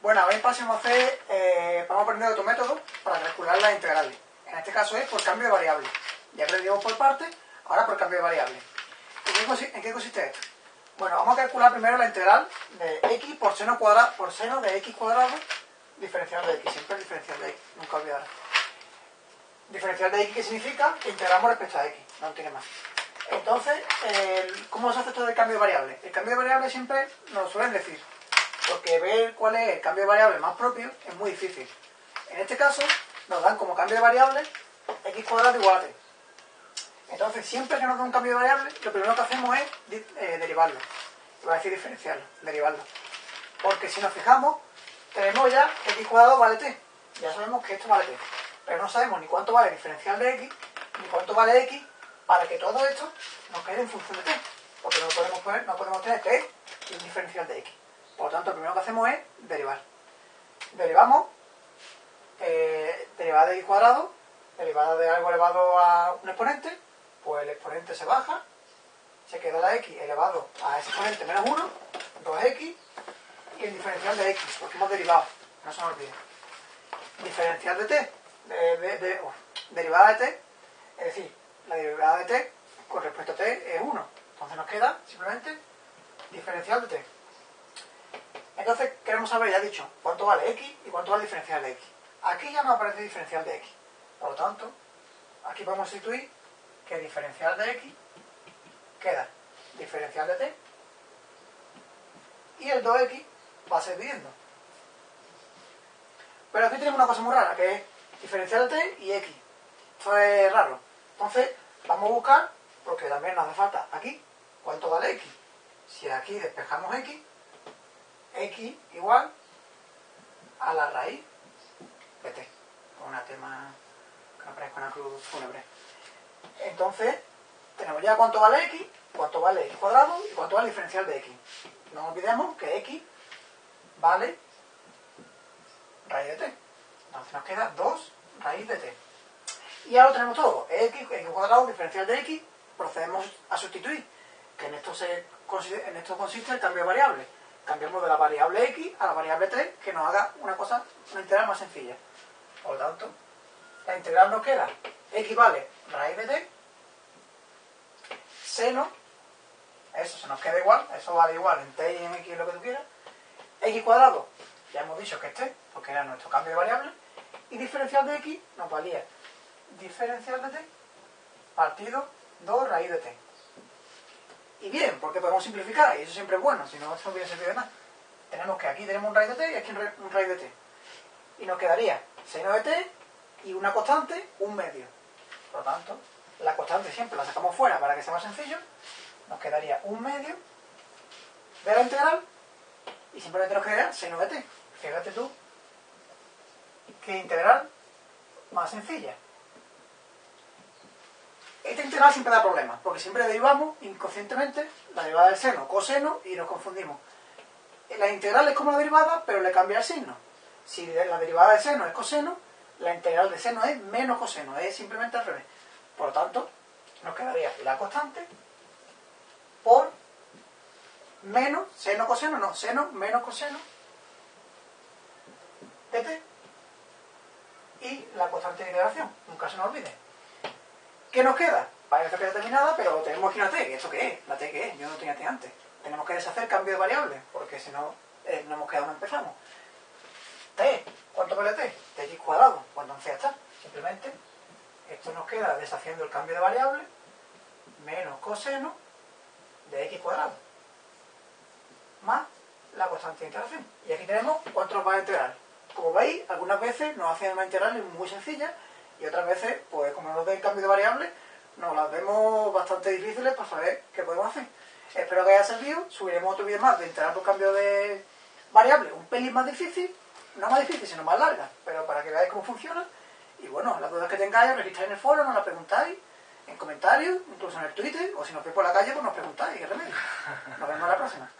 Bueno, hoy vamos a hacer, eh, vamos a aprender otro método para calcular las integrales. En este caso es por cambio de variable. Ya aprendimos por parte, ahora por cambio de variable. ¿En qué, consiste esto? Bueno, vamos a calcular primero la integral de x por seno cuadrado, por seno de x cuadrado diferencial de x. Siempre diferencial de x, nunca olvidar. Diferencial de x, ¿qué significa? Que integramos respecto a x, no tiene más. Entonces, ¿cómo se hace esto del cambio de variable? El cambio de variable siempre nos lo suelen decir porque ver cuál es el cambio de variable más propio es muy difícil. En este caso, nos dan como cambio de variable x cuadrado igual a t. Entonces, siempre que nos da un cambio de variable, lo primero que hacemos es eh, derivarlo. Voy a decir diferenciarlo, derivarlo. Porque si nos fijamos, tenemos ya x cuadrado vale t. Ya sabemos que esto vale t. Pero no sabemos ni cuánto vale diferencial de x, ni cuánto vale x, para que todo esto nos quede en función de t. Porque no podemos, poner, no podemos tener t y un diferencial de x. Por lo tanto, lo primero que hacemos es derivar. Derivamos eh, derivada de x cuadrado, derivada de algo elevado a un exponente, pues el exponente se baja, se queda la x elevado a ese exponente menos 1, 2x, y el diferencial de x, porque hemos derivado, no se nos olvide. Diferencial de t, de, derivada de t, es decir, la derivada de t con respecto a t es 1. Entonces nos queda simplemente diferencial de t. Entonces queremos saber, ya he dicho, cuánto vale x y cuánto vale diferencial de x. Aquí ya no aparece diferencial de x. Por lo tanto, aquí podemos sustituir que diferencial de x queda diferencial de t y el 2x va a ser dividiendo. Pero aquí tenemos una cosa muy rara, que es diferencial de t y x. Esto es raro. Entonces, vamos a buscar, porque también nos hace falta aquí, cuánto vale x. Si aquí despejamos x, x igual a la raíz de t. Una tema que aparezca una cruz fúnebre. Entonces, tenemos ya cuánto vale x, cuánto vale x cuadrado y cuánto vale diferencial de x. No olvidemos que x vale raíz de t. Entonces nos queda 2 raíz de t. Y ahora tenemos todo. x, x cuadrado, diferencial de x, procedemos a sustituir. Que en esto, se, en esto consiste el cambio de variable cambiamos de la variable x a la variable 3 que nos haga una cosa, una integral más sencilla. Por lo tanto, la integral nos queda x vale raíz de t, seno, eso se nos queda igual, eso vale igual en t y en x lo que tú quieras, x cuadrado, ya hemos dicho que es t, porque era nuestro cambio de variable, y diferencial de x nos valía diferencial de t partido 2 raíz de t. Y bien, porque podemos simplificar, y eso siempre es bueno, si no, eso no hubiera servido de nada. Tenemos que aquí tenemos un raíz de t y aquí un raíz de t. Y nos quedaría seno de t y una constante, un medio. Por lo tanto, la constante siempre la sacamos fuera para que sea más sencillo. Nos quedaría un medio de la integral y simplemente nos quedaría seno de t. Fíjate tú qué integral más sencilla. Esta integral siempre da problemas, porque siempre derivamos inconscientemente la derivada del seno, coseno, y nos confundimos. La integral es como la derivada, pero le cambia el signo. Si la derivada del seno es coseno, la integral de seno es menos coseno, es simplemente al revés. Por lo tanto, nos quedaría la constante por menos seno coseno, no, seno menos coseno de t y la constante de integración, nunca se nos olvide. ¿Qué nos queda? Parece que determinada, pero tenemos aquí una t. ¿Esto qué es? ¿La t qué es? Yo no tenía t antes. Tenemos que deshacer cambio de variable, porque si no, eh, no hemos quedado donde empezamos. t, ¿cuánto vale t? tx cuadrado. Pues entonces ya está. Simplemente, esto nos queda deshaciendo el cambio de variable, menos coseno de x cuadrado, más la constante de integración. Y aquí tenemos cuánto nos va a integrar. Como veis, algunas veces nos hacen una integral muy sencilla, y otras veces, pues como nos den cambio de variable, nos las vemos bastante difíciles para saber qué podemos hacer. Espero que haya servido, subiremos otro vídeo más de integrar por cambio de variable, un pelín más difícil, no más difícil, sino más larga, pero para que veáis cómo funciona. Y bueno, las dudas que tengáis, registráis en el foro, nos las preguntáis, en comentarios, incluso en el Twitter, o si nos veis por la calle, pues nos preguntáis, qué remedio. Nos vemos la próxima.